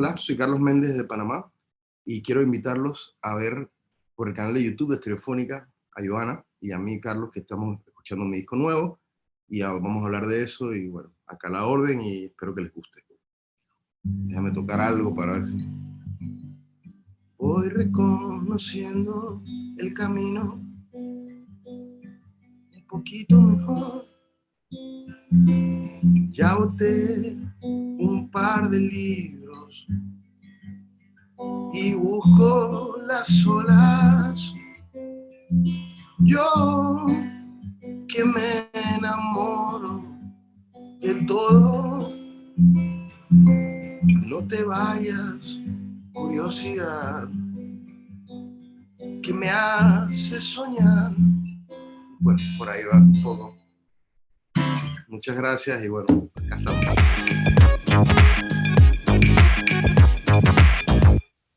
Hola, soy Carlos Méndez de Panamá y quiero invitarlos a ver por el canal de YouTube de Estereofónica a Joana y a mí, Carlos, que estamos escuchando mi disco nuevo y vamos a hablar de eso y bueno, acá la orden y espero que les guste. Déjame tocar algo para ver si... Voy reconociendo el camino un poquito mejor. Ya boté un par de libros y busco las olas. Yo que me enamoro de todo, no te vayas, curiosidad, que me hace soñar. Bueno, por ahí va un poco. Muchas gracias y bueno, acá estamos.